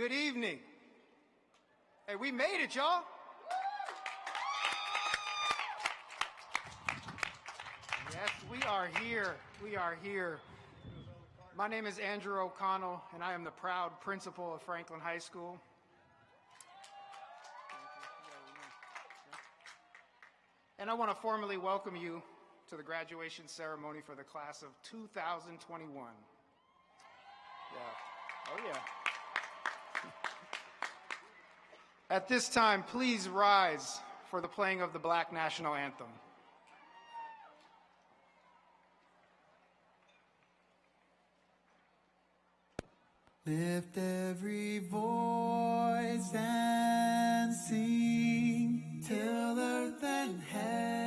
Good evening. Hey, we made it, y'all. Yes, we are here. We are here. My name is Andrew O'Connell, and I am the proud principal of Franklin High School. And I want to formally welcome you to the graduation ceremony for the class of 2021. Yeah. Oh, yeah. At this time, please rise for the playing of the Black National Anthem. Lift every voice and sing till earth and heaven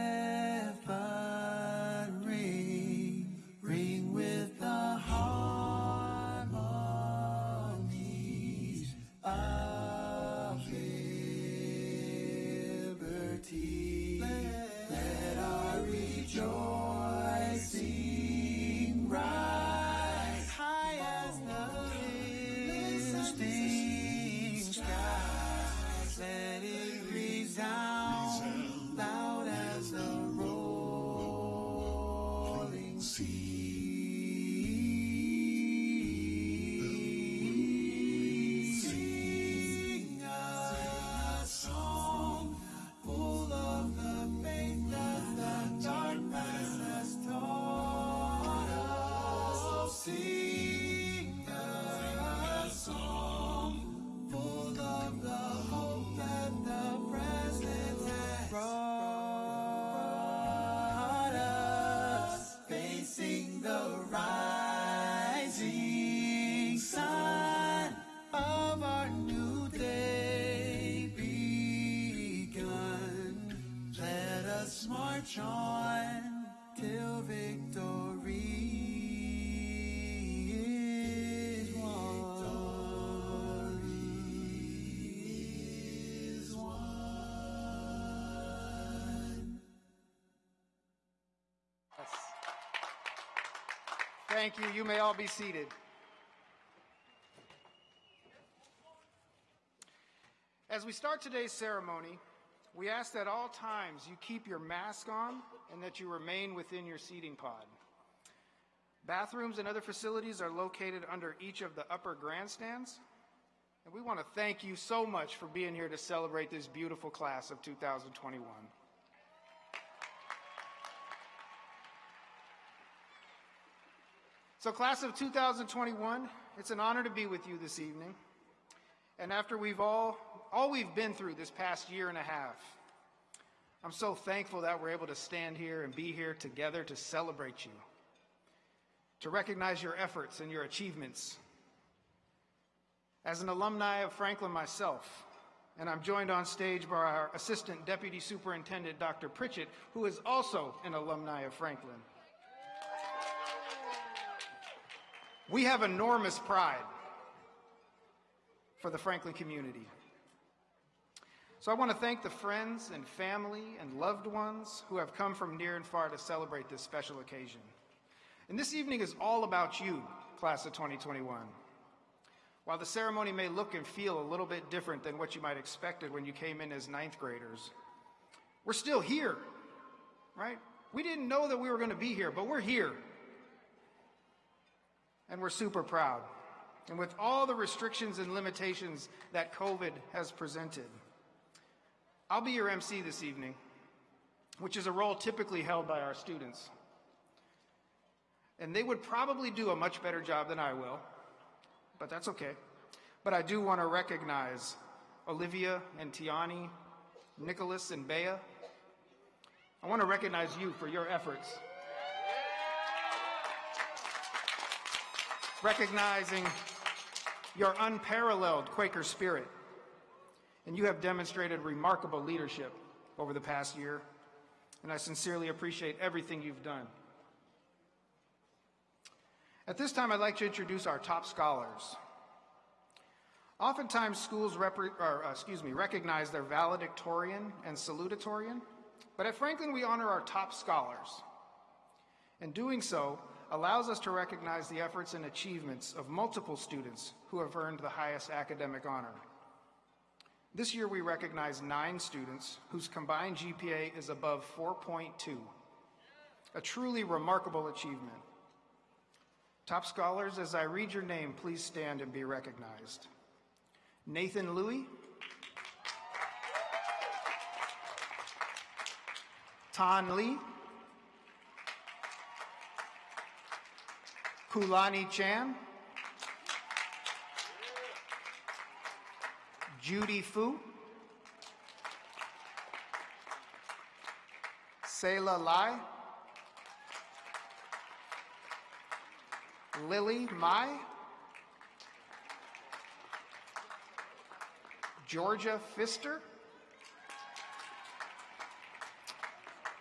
Thank you. You may all be seated. As we start today's ceremony, we ask that all times you keep your mask on and that you remain within your seating pod. Bathrooms and other facilities are located under each of the upper grandstands. And we want to thank you so much for being here to celebrate this beautiful class of 2021. So, class of 2021, it's an honor to be with you this evening. And after we've all, all we've been through this past year and a half, I'm so thankful that we're able to stand here and be here together to celebrate you, to recognize your efforts and your achievements. As an alumni of Franklin myself, and I'm joined on stage by our Assistant Deputy Superintendent, Dr. Pritchett, who is also an alumni of Franklin. We have enormous pride for the Franklin community. So I want to thank the friends and family and loved ones who have come from near and far to celebrate this special occasion. And this evening is all about you, class of 2021. While the ceremony may look and feel a little bit different than what you might expected when you came in as ninth graders, we're still here, right? We didn't know that we were going to be here, but we're here. And we're super proud. And with all the restrictions and limitations that COVID has presented, I'll be your MC this evening, which is a role typically held by our students. And they would probably do a much better job than I will, but that's okay. But I do want to recognize Olivia and Tiani, Nicholas and Bea. I want to recognize you for your efforts. Recognizing your unparalleled Quaker spirit. And you have demonstrated remarkable leadership over the past year, and I sincerely appreciate everything you've done. At this time, I'd like to introduce our top scholars. Oftentimes, schools or, uh, excuse me, recognize their valedictorian and salutatorian, but at Franklin, we honor our top scholars. In doing so, allows us to recognize the efforts and achievements of multiple students who have earned the highest academic honor. This year, we recognize nine students whose combined GPA is above 4.2, a truly remarkable achievement. Top scholars, as I read your name, please stand and be recognized. Nathan Louie, Tan Lee, Kulani Chan, Judy Fu, Selah Lai, Lily Mai, Georgia Pfister,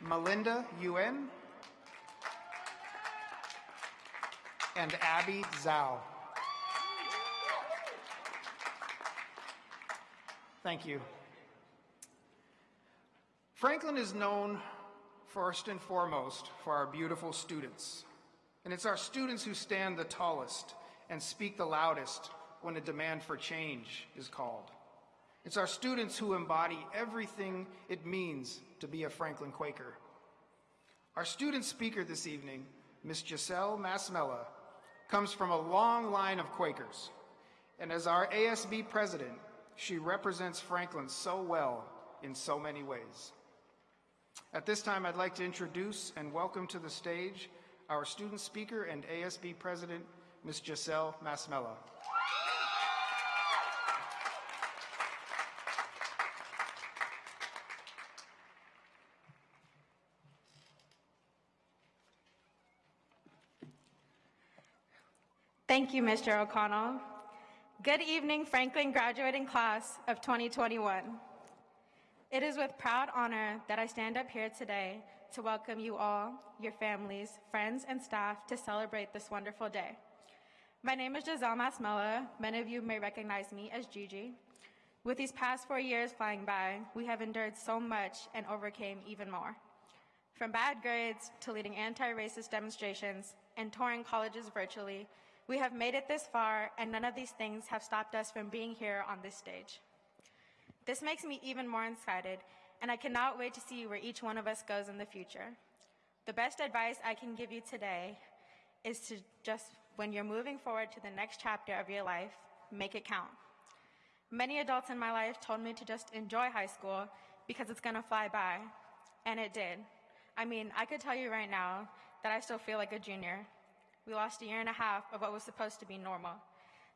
Melinda Yuen, and Abby Zhao. Thank you. Franklin is known first and foremost for our beautiful students. And it's our students who stand the tallest and speak the loudest when a demand for change is called. It's our students who embody everything it means to be a Franklin Quaker. Our student speaker this evening, Miss Giselle Masmella, comes from a long line of Quakers. And as our ASB president, she represents Franklin so well in so many ways. At this time, I'd like to introduce and welcome to the stage our student speaker and ASB president, Ms. Giselle Masmella. Thank you, Mr. O'Connell. Good evening, Franklin graduating class of 2021. It is with proud honor that I stand up here today to welcome you all, your families, friends, and staff to celebrate this wonderful day. My name is Giselle Masmella. Many of you may recognize me as Gigi. With these past four years flying by, we have endured so much and overcame even more. From bad grades to leading anti-racist demonstrations and touring colleges virtually, we have made it this far and none of these things have stopped us from being here on this stage. This makes me even more excited and I cannot wait to see where each one of us goes in the future. The best advice I can give you today is to just, when you're moving forward to the next chapter of your life, make it count. Many adults in my life told me to just enjoy high school because it's gonna fly by, and it did. I mean, I could tell you right now that I still feel like a junior. We lost a year and a half of what was supposed to be normal.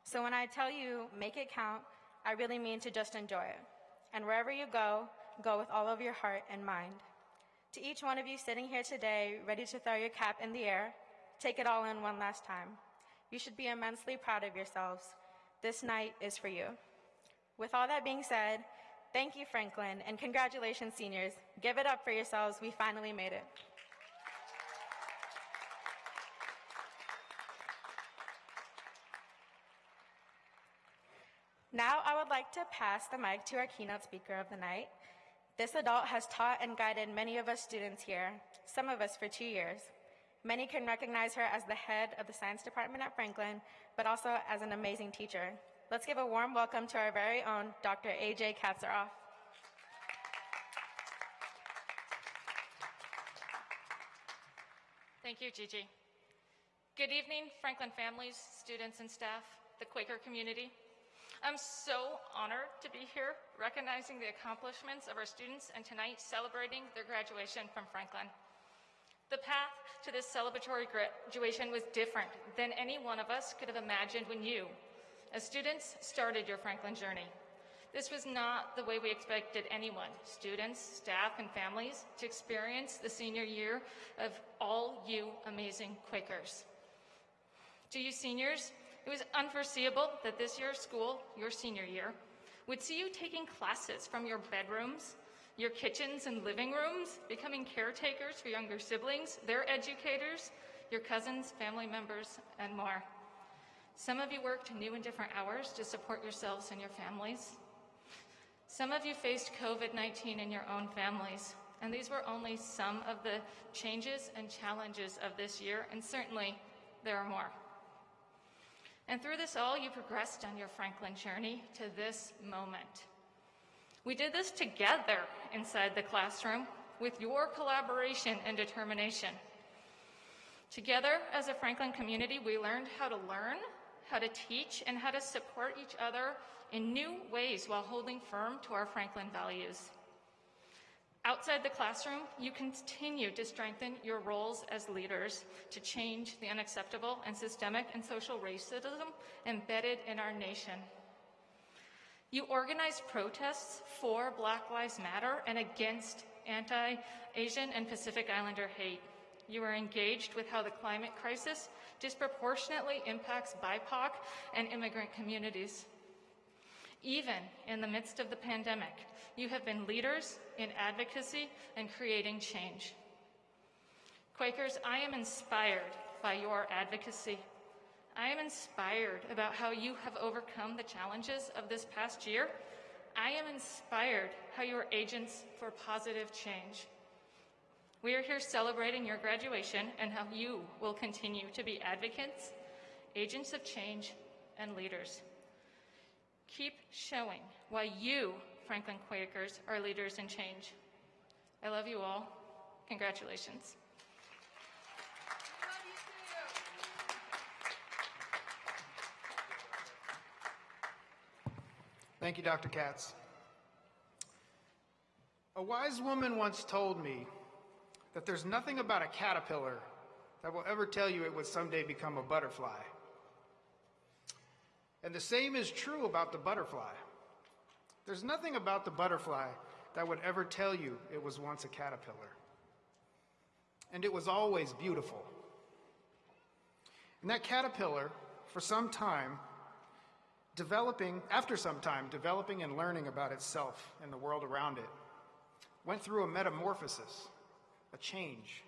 So when I tell you make it count, I really mean to just enjoy it. And wherever you go, go with all of your heart and mind. To each one of you sitting here today, ready to throw your cap in the air, take it all in one last time. You should be immensely proud of yourselves. This night is for you. With all that being said, thank you, Franklin, and congratulations, seniors. Give it up for yourselves. We finally made it. Now I would like to pass the mic to our keynote speaker of the night. This adult has taught and guided many of us students here, some of us for two years. Many can recognize her as the head of the science department at Franklin, but also as an amazing teacher. Let's give a warm welcome to our very own Dr. AJ Katsaroff. Thank you, Gigi. Good evening, Franklin families, students, and staff, the Quaker community. I'm so honored to be here recognizing the accomplishments of our students and tonight celebrating their graduation from Franklin. The path to this celebratory graduation was different than any one of us could have imagined when you, as students, started your Franklin journey. This was not the way we expected anyone, students, staff, and families, to experience the senior year of all you amazing Quakers. To you seniors, it was unforeseeable that this year's school, your senior year, would see you taking classes from your bedrooms, your kitchens and living rooms, becoming caretakers for younger siblings, their educators, your cousins, family members, and more. Some of you worked new and different hours to support yourselves and your families. Some of you faced COVID-19 in your own families, and these were only some of the changes and challenges of this year, and certainly there are more. And through this all, you progressed on your Franklin journey to this moment. We did this together inside the classroom with your collaboration and determination. Together as a Franklin community, we learned how to learn, how to teach, and how to support each other in new ways while holding firm to our Franklin values. Outside the classroom, you continue to strengthen your roles as leaders to change the unacceptable and systemic and social racism embedded in our nation. You organized protests for Black Lives Matter and against anti Asian and Pacific Islander hate. You are engaged with how the climate crisis disproportionately impacts BIPOC and immigrant communities. Even in the midst of the pandemic, you have been leaders in advocacy and creating change. Quakers, I am inspired by your advocacy. I am inspired about how you have overcome the challenges of this past year. I am inspired how you are agents for positive change. We are here celebrating your graduation and how you will continue to be advocates, agents of change, and leaders. Keep showing why you, Franklin Quakers, are leaders in change. I love you all. Congratulations. Thank you, Dr. Katz. A wise woman once told me that there's nothing about a caterpillar that will ever tell you it would someday become a butterfly. And the same is true about the butterfly. There's nothing about the butterfly that would ever tell you it was once a caterpillar. And it was always beautiful. And that caterpillar, for some time, developing, after some time, developing and learning about itself and the world around it, went through a metamorphosis, a change,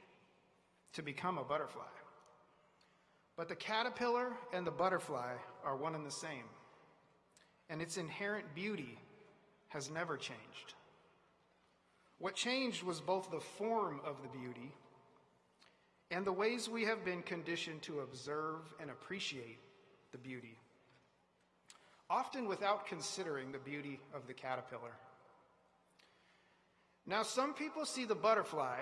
to become a butterfly. But the caterpillar and the butterfly are one and the same, and its inherent beauty has never changed. What changed was both the form of the beauty and the ways we have been conditioned to observe and appreciate the beauty, often without considering the beauty of the caterpillar. Now, some people see the butterfly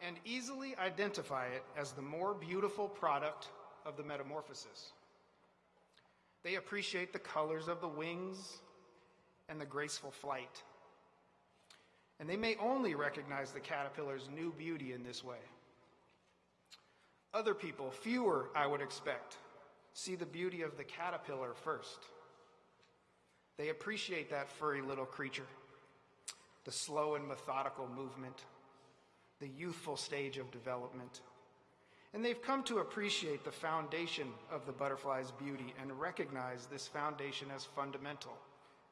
and easily identify it as the more beautiful product of the metamorphosis. They appreciate the colors of the wings and the graceful flight. And they may only recognize the caterpillar's new beauty in this way. Other people, fewer I would expect, see the beauty of the caterpillar first. They appreciate that furry little creature, the slow and methodical movement, the youthful stage of development. And they've come to appreciate the foundation of the butterfly's beauty and recognize this foundation as fundamental,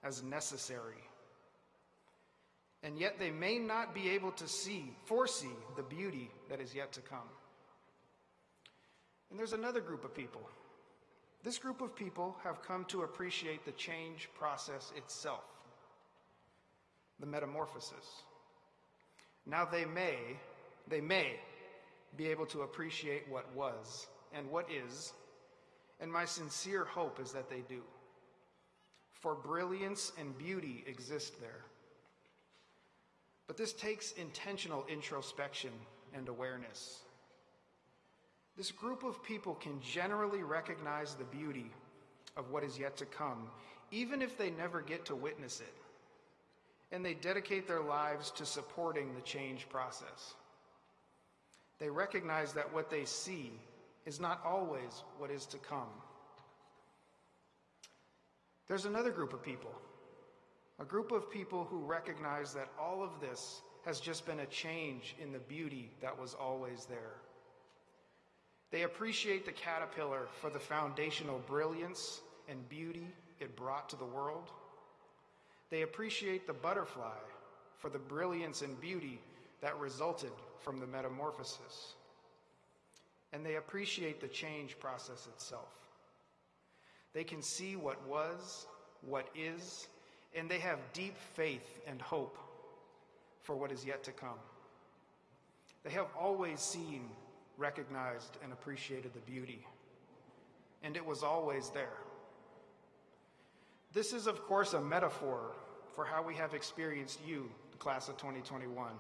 as necessary. And yet they may not be able to see, foresee the beauty that is yet to come. And there's another group of people. This group of people have come to appreciate the change process itself, the metamorphosis. Now they may, they may be able to appreciate what was and what is, and my sincere hope is that they do. For brilliance and beauty exist there. But this takes intentional introspection and awareness. This group of people can generally recognize the beauty of what is yet to come, even if they never get to witness it. And they dedicate their lives to supporting the change process. They recognize that what they see is not always what is to come. There's another group of people, a group of people who recognize that all of this has just been a change in the beauty that was always there. They appreciate the caterpillar for the foundational brilliance and beauty it brought to the world. They appreciate the butterfly for the brilliance and beauty that resulted from the metamorphosis. And they appreciate the change process itself. They can see what was, what is, and they have deep faith and hope for what is yet to come. They have always seen, recognized, and appreciated the beauty. and it was always there. This is, of course, a metaphor for how we have experienced you, the class of 2021.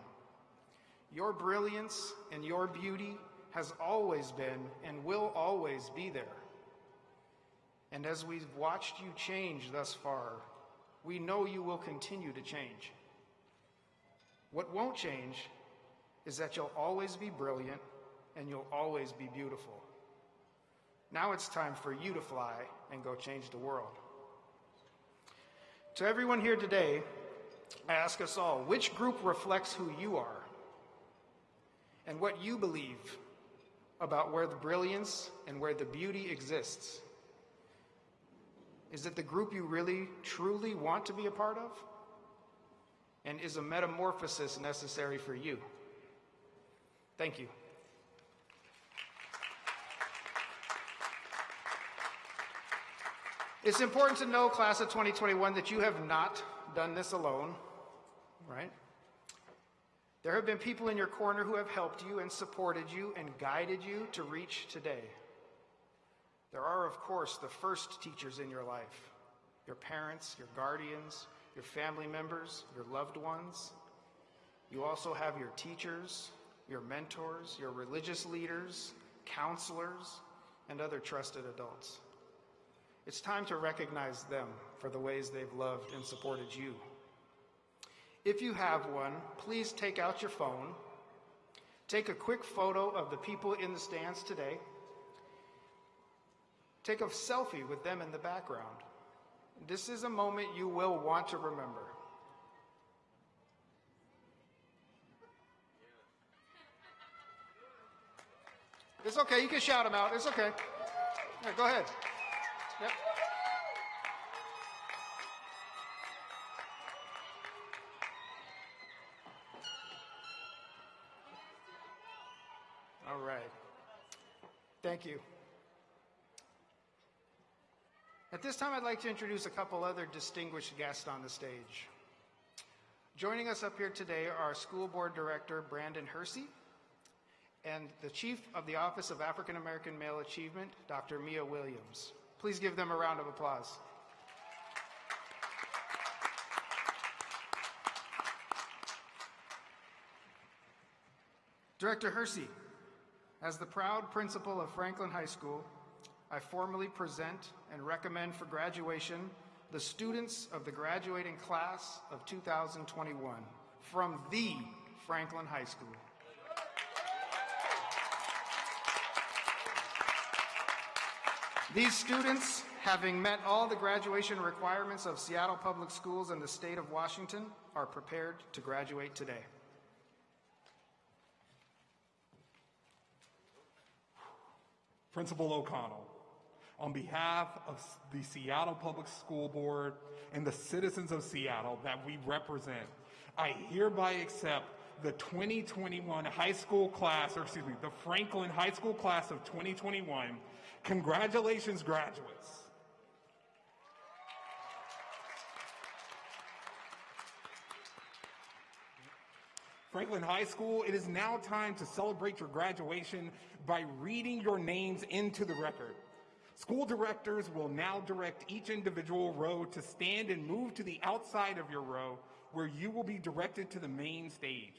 Your brilliance and your beauty has always been and will always be there. And as we've watched you change thus far, we know you will continue to change. What won't change is that you'll always be brilliant and you'll always be beautiful. Now it's time for you to fly and go change the world. To everyone here today, I ask us all which group reflects who you are and what you believe about where the brilliance and where the beauty exists? Is it the group you really, truly want to be a part of? And is a metamorphosis necessary for you? Thank you. It's important to know, class of 2021, that you have not done this alone, right? There have been people in your corner who have helped you and supported you and guided you to reach today. There are, of course, the first teachers in your life your parents, your guardians, your family members, your loved ones. You also have your teachers, your mentors, your religious leaders, counselors, and other trusted adults. It's time to recognize them for the ways they've loved and supported you. If you have one, please take out your phone, take a quick photo of the people in the stands today, take a selfie with them in the background. This is a moment you will want to remember. It's okay, you can shout them out. It's okay. Yeah, go ahead. Yep. Thank you. At this time, I'd like to introduce a couple other distinguished guests on the stage. Joining us up here today are School Board Director Brandon Hersey and the Chief of the Office of African American Male Achievement, Dr. Mia Williams. Please give them a round of applause. Director Hersey, as the proud principal of Franklin High School, I formally present and recommend for graduation the students of the graduating class of 2021 from the Franklin High School. These students, having met all the graduation requirements of Seattle Public Schools and the state of Washington, are prepared to graduate today. Principal O'Connell, on behalf of the Seattle Public School Board and the citizens of Seattle that we represent, I hereby accept the 2021 high school class, or excuse me, the Franklin High School class of 2021. Congratulations, graduates. Franklin High School, it is now time to celebrate your graduation by reading your names into the record. School directors will now direct each individual row to stand and move to the outside of your row where you will be directed to the main stage.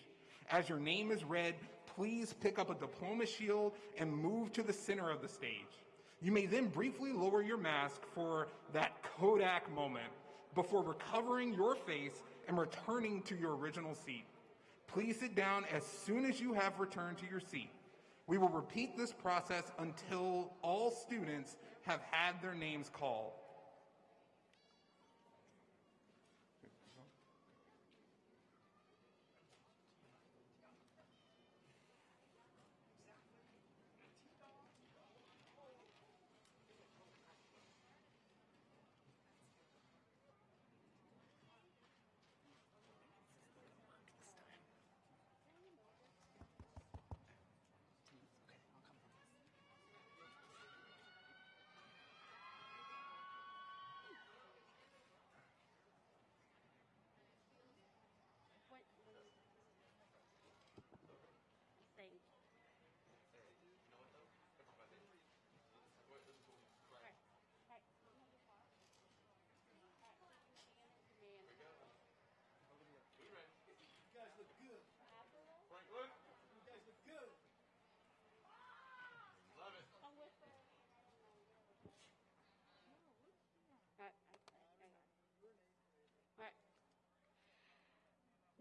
As your name is read, please pick up a diploma shield and move to the center of the stage. You may then briefly lower your mask for that Kodak moment before recovering your face and returning to your original seat. Please sit down as soon as you have returned to your seat. We will repeat this process until all students have had their names called.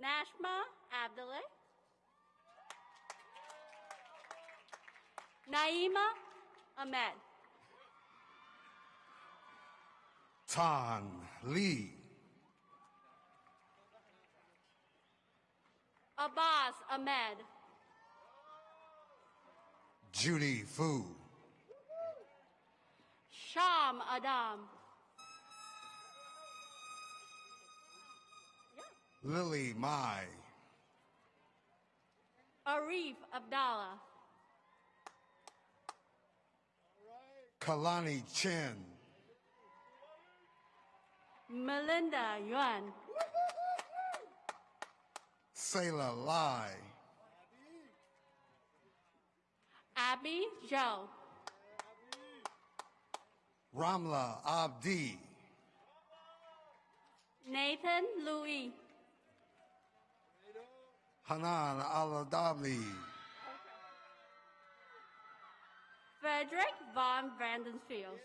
Nashma Abdullah. Naima Ahmed. Tan Lee. Abbas Ahmed. Judy Fu. Sham Adam. Lily Mai. Arif Abdallah. Kalani Chen. Melinda Yuan. Sayla Lai. Abby Zhou. Ramla Abdi. Nathan Louis. Hanan Aladabli. Frederick Von Vandensfield.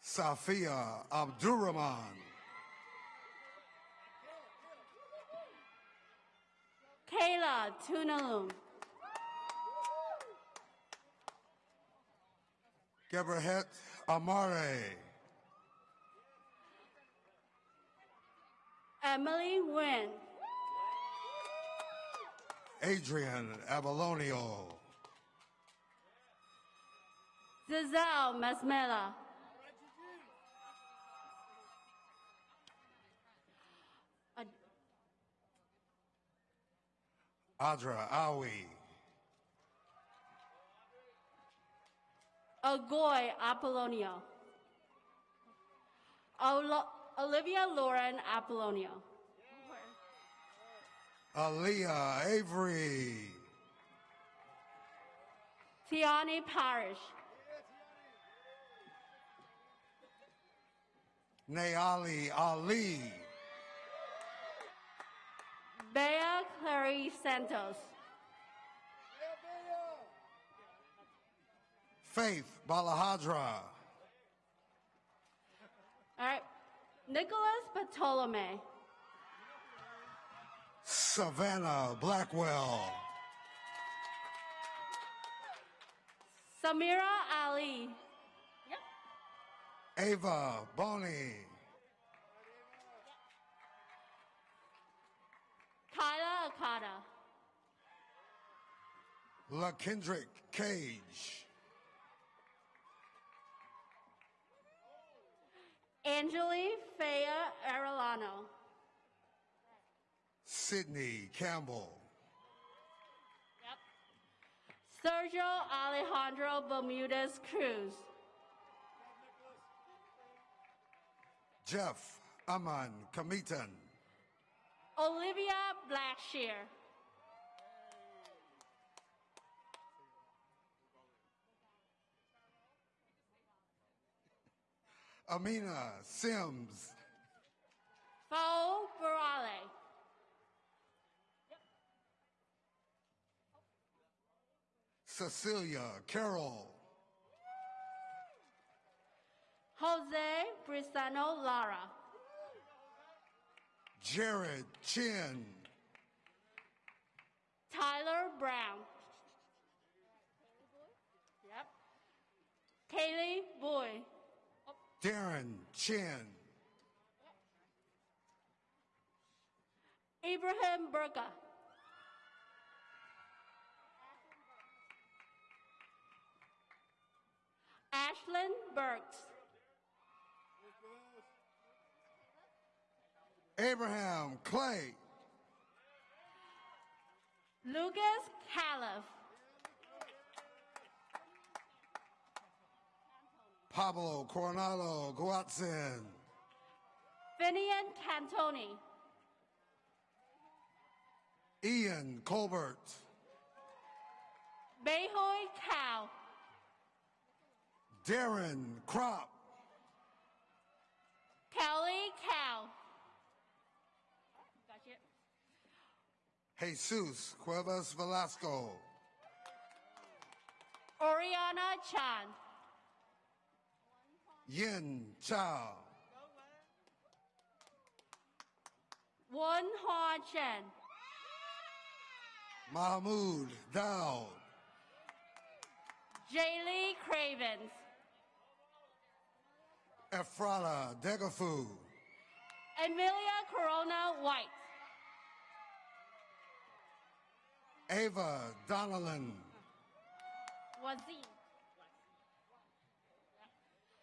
Safia Abdurrahman. Kayla Tunalum. Geberhet Amare. Emily Nguyen. Adrian Abalonio. Giselle Masmela. Ad- Adra Awi. Agoy Apollonio. Olivia Lauren Apollonio. Aaliyah Avery. Tiani Parish. Nayali Ali. Bea Clary Santos. Faith Balahadra. All right. Nicholas Bartolome. Savannah Blackwell. Samira Ali. Ava Boney. Kyla Akata. LaKendrick Cage. Angeli Fea Arellano. Sydney Campbell. Sergio Alejandro Bermudez Cruz. Jeff Aman Kamitan. Olivia Blackshear. Amina Sims. Fo Barale. Cecilia Carroll. Jose Brisano Lara. Jared Chin. Tyler Brown. Yep. Kaylee Boy. Darren Chin. Ibrahim Burka. Ashlyn Burks. Abraham Clay. Lucas Califf. Pablo Coronado Guatzin. Finian Cantoni. Ian Colbert. Behoy Cow. Darren Crop. Kelly Cow. Gotcha. Jesus Cuevas Velasco. Oriana Chan. Yin Chao. Won Hua Chen. Mahmoud Dowd, Jaylee Cravens. Ephrata Degafu, Emilia Corona White. Ava Donnellan, Wazin.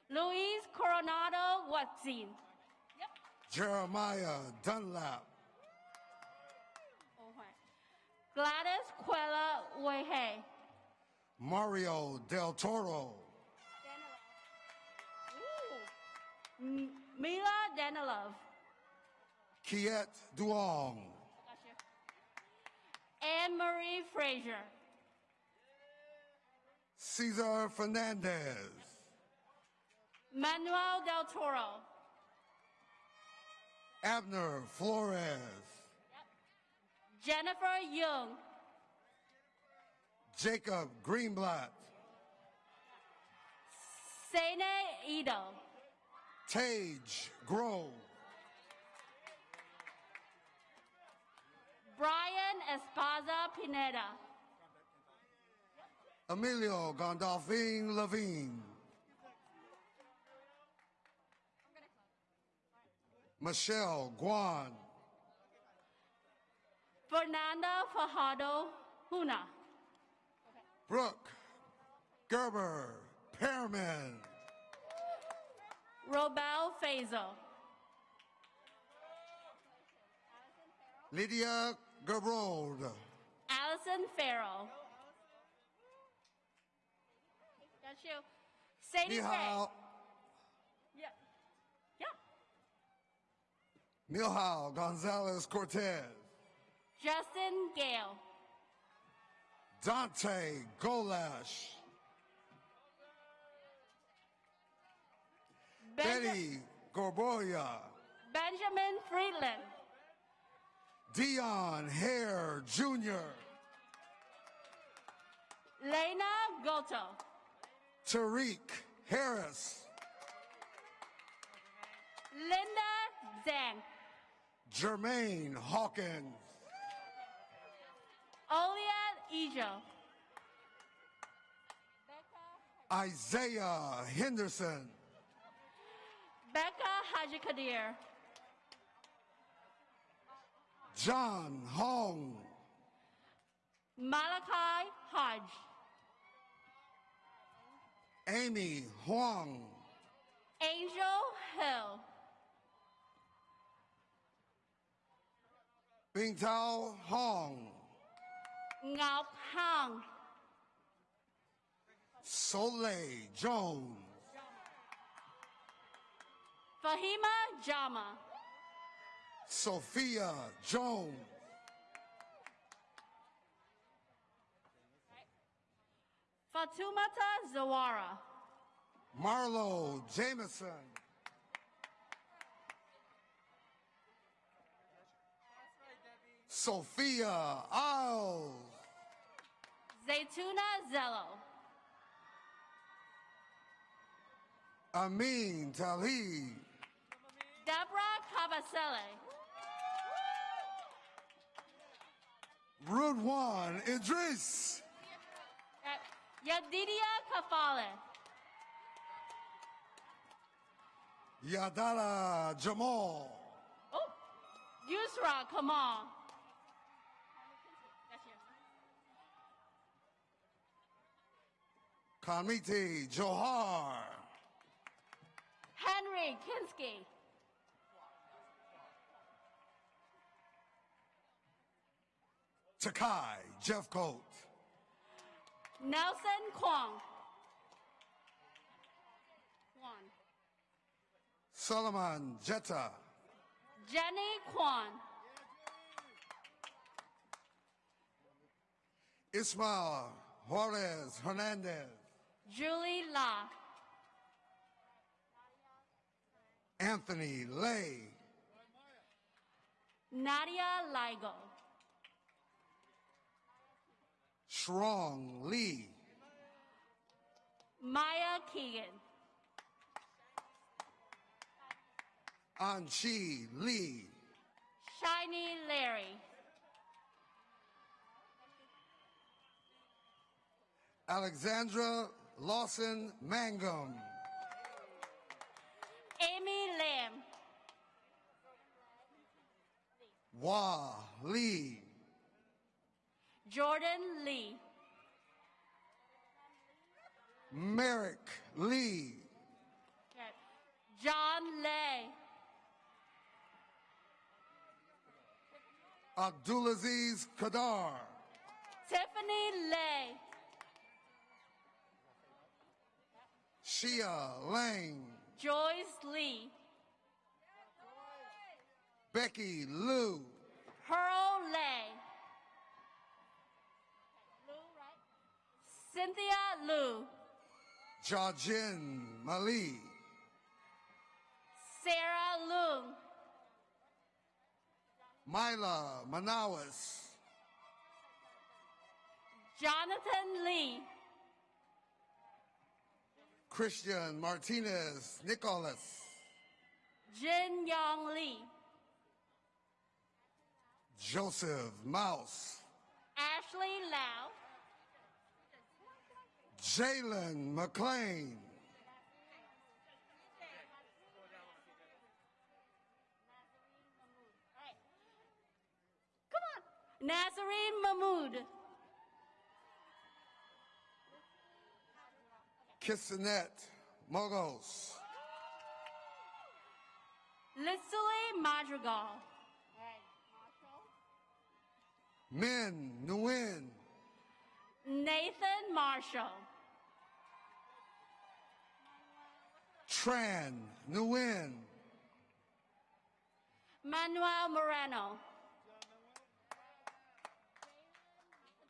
Luis Coronado Wazin. Jeremiah Dunlap, Gladys Quella Wehe. Mario Del Toro, Mila Danilov. Kiet Duong, Anne Marie Frazier. Cesar Fernandez, Manuel Del Toro. Abner Flores, Jennifer Young. Jacob Greenblatt, Sene Ito. Tage Grove, Brian Espaza Pineda. Emilio Gandolfin Levine, Michelle Guan, Fernanda Fajardo Huna. Brooke Gerber Pearman, Robel Fazo. Lydia Gerbold, Allison Farrell. That's you. Sadie Ray. Mihal, Yeah. Yeah. Milhal Gonzalez Cortez, Justin Gale. Dante Golash, Benja- Betty Gorboya, Benjamin Friedland. Dion Hare Jr., Lena Goto. Tariq Harris, Linda Zhang. Jermaine Hawkins, Olia Ejo. Isaiah Henderson, Becca Haji Kadir. John Hong, Malachi Hodge. Amy Huang, Angel Hill. Bingtao Hong, Ngọc Hang. Soleil Jones, Fahima Jama. Sophia Jones, Fatumata Zawara. Marlo Jameson, Sophia Isles, Zaytuna Zello. Amin Talib, Deborah Cavasele. Rudwan Idris, uh, Yadidia Kafale. Yadala Jamal, Oh, Yusra, Kamal. on. Kamiti Johar, Henry Kinsky. Takai Jeffcoat, Nelson Kwong. Kwan. Solomon Jetta, Jenny Kwan. Ismael Juarez Hernandez, Julie La. Anthony Lay, Nadia Ligo. Shrong Lee, Maya Keegan. Anchi Lee, Shiny Larry. Alexandra Lawson Mangum. Amy Lam. Wah Lee. Jordan Lee. Merrick Lee. Okay. John Lay. Abdulaziz Kadar. Tiffany Lay. Shia Lang. Joyce Lee. Becky Liu. Pearl Lay. Cynthia Liu. Jajin Mali. Sarah Lu. Mila Manawas. Jonathan Lee. Christian Martinez Nicholas. Jin Yong Lee. Joseph Mouse. Ashley Lau. Jalen McLean. Come on. Nazarene Mahmood. Kissanet Mogos. Litsuli Madrigal. Min Nguyen. Nathan Marshall. Tran Nguyen. Manuel Moreno.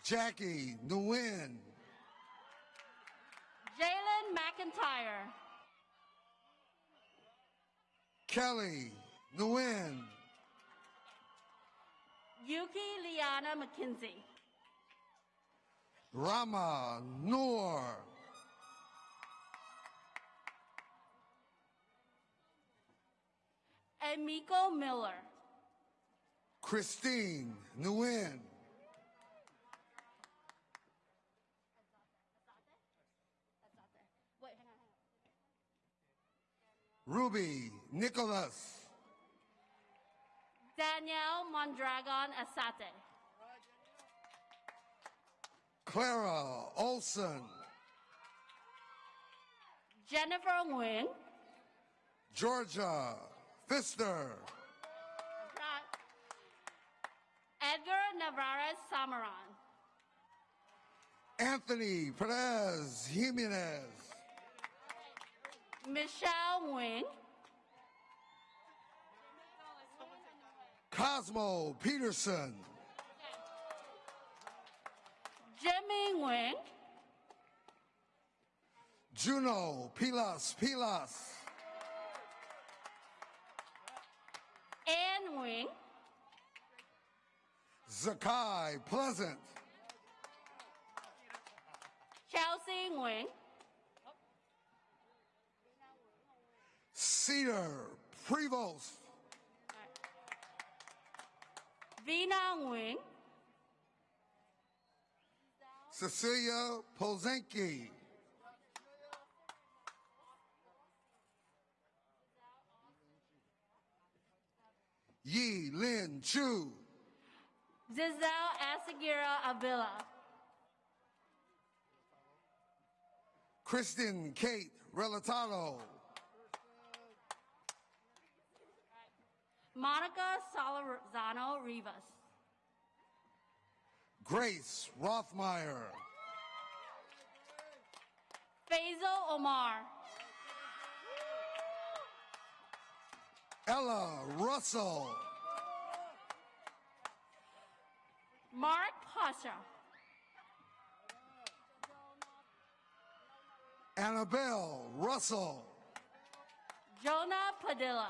Jackie Nguyen. Jalen McIntyre. Kelly Nguyen. Yuki Liana McKinsey. Rama Noor. Emiko Miller. Christine Nguyen. Wait, hang on, hang on. Ruby Nicholas. Danielle Mondragon Asate. Clara Olson. Jennifer Nguyen. Georgia Pfister. Edgar Navarez Samaran. Anthony Perez Jimenez. Michelle Wing. Cosmo Peterson. Jimmy Wing. Juno Pilas Pilas. Ann Nguyen. Zakai Pleasant. Chelsea Nguyen. Cedar Prevost. Vina Wing, Cecilia Pozenki. Yi Lin Chu. Giselle Asagira Avila. Kristen Kate Relatado. Monica Solorzano Rivas. Grace Rothmeyer. Faisal Omar. Ella Russell. Mark Pasha. Annabelle Russell. Jonah Padilla.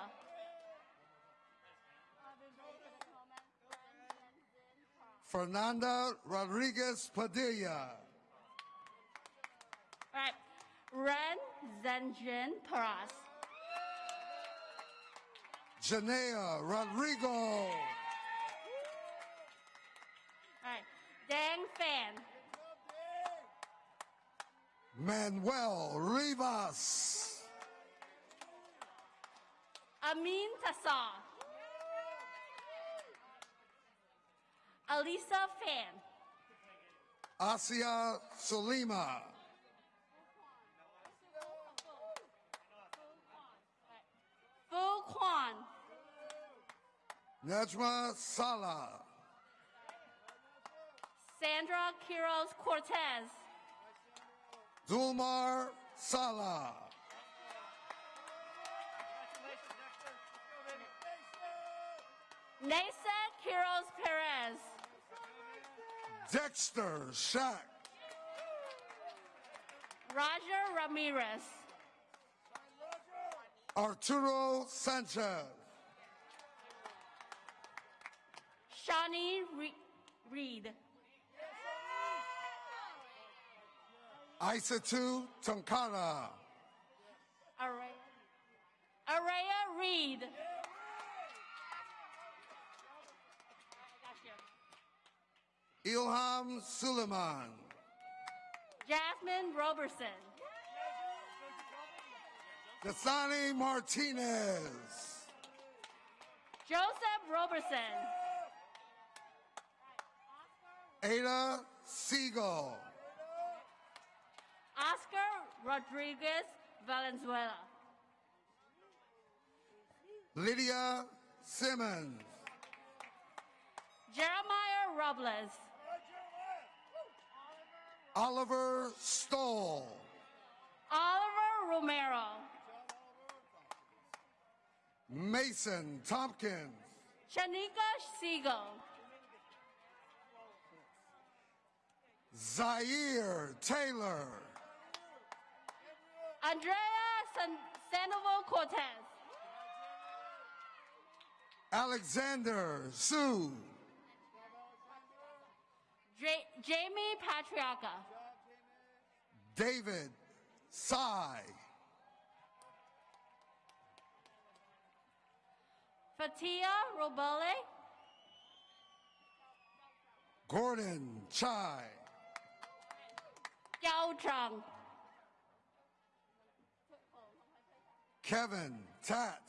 Fernanda Rodriguez Padilla. All right. Ren Zenjin Paras. Janaea Rodrigo. All right, Dang Fan. Manuel Rivas. Amin Tassar. Alisa Fan. Asia Salima. Fu Kwan. Nejma Salah. Sandra Quiroz Cortez. Dulmar Salah. Nasa Quiroz Perez. Dexter Shack. Roger Ramirez. Arturo Sanchez. Shawnee Re- Reed. Isatu Tonkara. Araya, Araya Reed. Ilham Suleiman. Jasmine Roberson. Dasani Martinez. Joseph Roberson. Ada Siegel. Oscar Rodriguez Valenzuela. Lydia Simmons. Jeremiah Robles. Oliver Stoll. Oliver Romero. Mason Tompkins. Shanika Siegel. Zaire Taylor. Andrea San- Sandoval Cortez. Alexander Sue. J- Jamie Patriarca. David Sai. Fatia Robole. Gordon Chai. Yao Chang. Kevin Tat.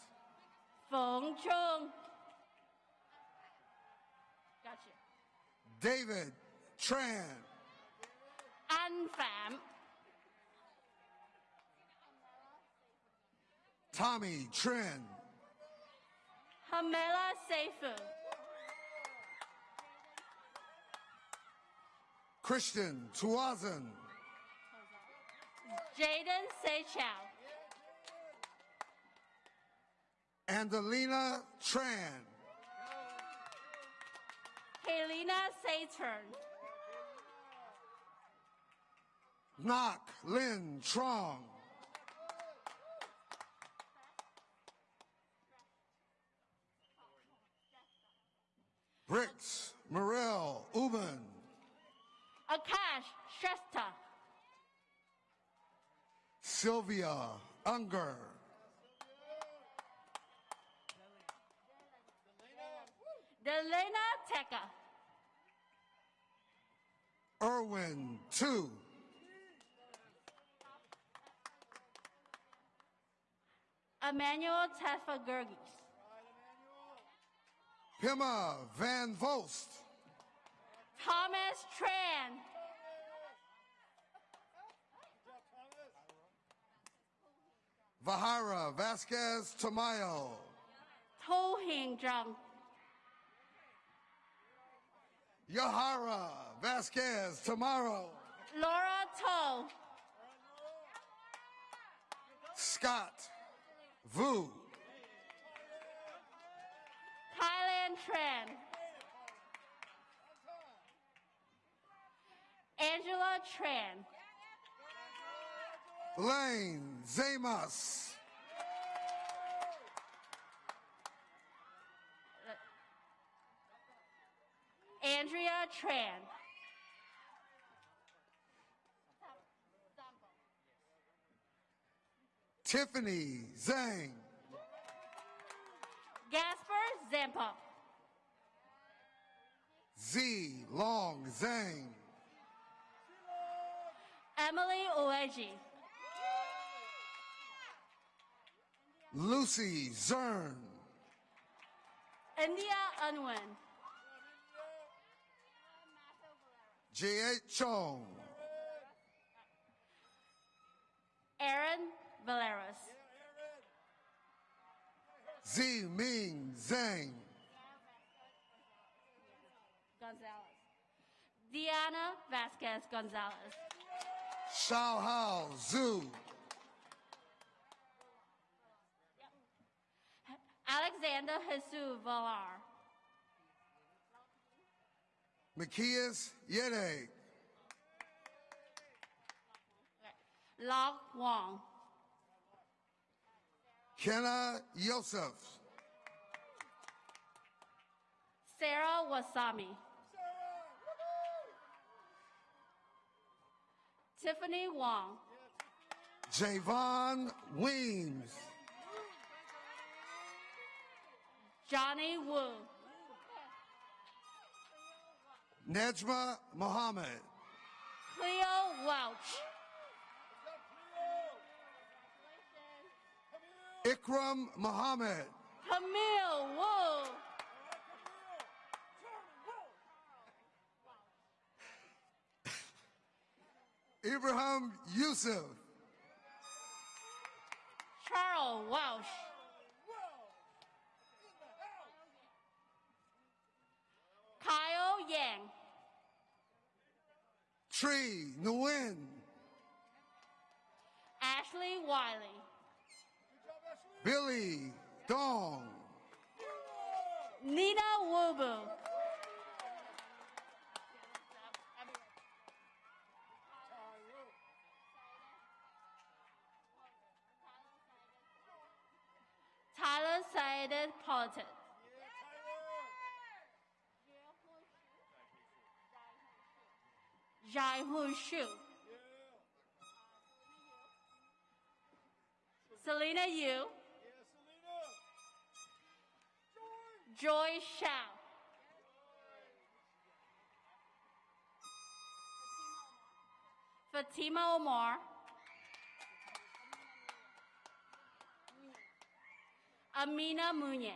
Feng Chung. Gotcha. David Tran. An Pham. Tommy Trin. Hamela Seifu. Christian Tuazan. Jaden Seichow. Angelina Tran. Helena Saturn. Knock Lin Trong. Bricks Morel Uben. Akash Shrestha. Sylvia Unger. Delena Teka. Irwin Two. Emmanuel Tefagurgis. Pima Van Vost. Thomas Tran. Vahara Vasquez Tamayo. To Hing Zhang. Yahara Vasquez Tomorrow. Laura To. Scott Vu. Kylan Tran. Angela Tran. Lane Zamas. Andrea Tran. Tiffany Zhang. Gasper Zampa. Z Long Zhang. Emily Ueji. Lucy Zern. India Unwin. J.H. Chong. Aaron Valeros. Z Ming Zhang. Gonzalez. Diana Vasquez Gonzalez. Shao Hao Zhu. Alexander Jesus Villar. Macias Yede. Locke Wong. Kenna Yosef. Sarah Wasami. Tiffany Wong. Javon Weems. Johnny Wu. Nejma Mohammed. Cleo Welch. Ikram Mohammed. Camille Wu. Ibrahim Yusuf. Charles Welsh. Kyle Yang. Tree Nguyen. Ashley Wiley. Billy Dong. Nina Wubu. Tyler Said Politic. Jai Hu Shu. Selena Yu. selena Joy Shao. Fatima Omar. Amina Munye.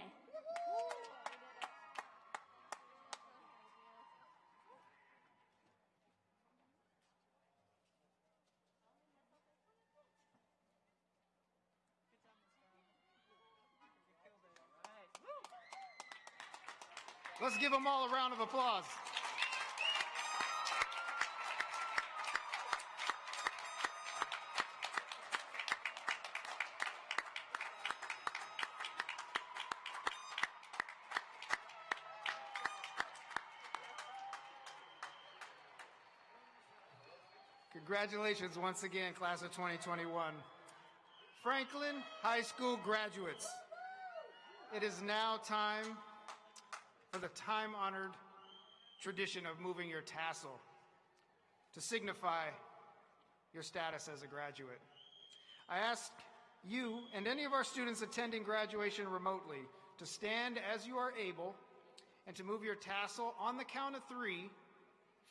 Give them all a round of applause. Congratulations once again, class of 2021. Franklin High School graduates, it is now time for the time-honored tradition of moving your tassel to signify your status as a graduate. I ask you and any of our students attending graduation remotely to stand as you are able and to move your tassel on the count of three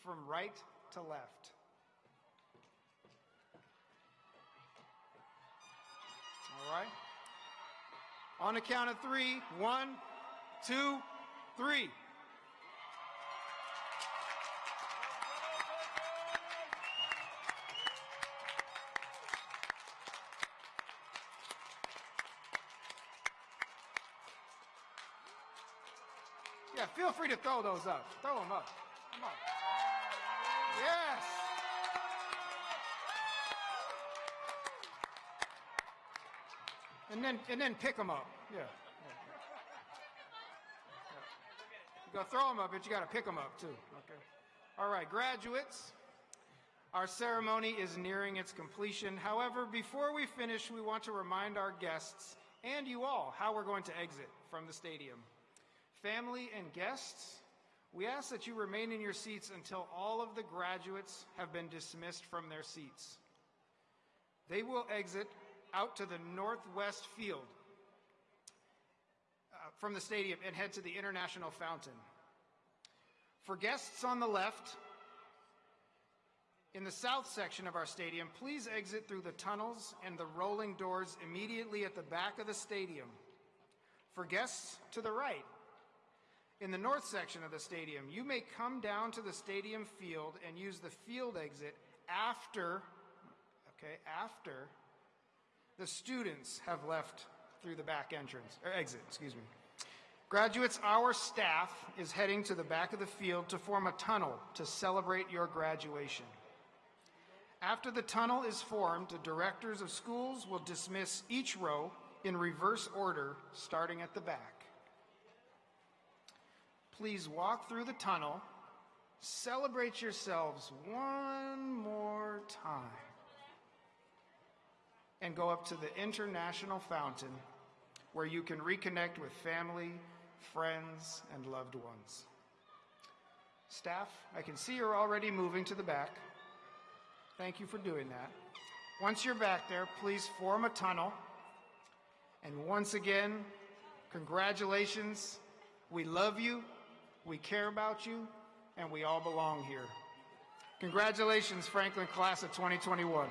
from right to left. All right? On the count of three, one, two, three. Yeah, feel free to throw those up. Throw them up. Come on. Yes. And then and then pick them up. Yeah. Gotta throw them up, but you gotta pick them up too. Okay. All right, graduates. Our ceremony is nearing its completion. However, before we finish, we want to remind our guests and you all how we're going to exit from the stadium. Family and guests, we ask that you remain in your seats until all of the graduates have been dismissed from their seats. They will exit out to the northwest field from the stadium and head to the International Fountain. For guests on the left, In the south section of our stadium, please exit through the tunnels and the rolling doors immediately at the back of the stadium. For guests, to the right. In the north section of the stadium, you may come down to the stadium field and use the field exit after, okay, after the students have left through the back entrance, or exit, excuse me. Graduates, our staff is heading to the back of the field to form a tunnel to celebrate your graduation. After the tunnel is formed, the directors of schools will dismiss each row in reverse order, starting at the back. Please walk through the tunnel, celebrate yourselves one more time, and go up to the International Fountain where you can reconnect with family, friends, and loved ones. Staff, I can see you're already moving to the back. Thank you for doing that. Once you're back there, please form a tunnel. And once again, congratulations. We love you, we care about you, and we all belong here. Congratulations, Franklin class of 2021.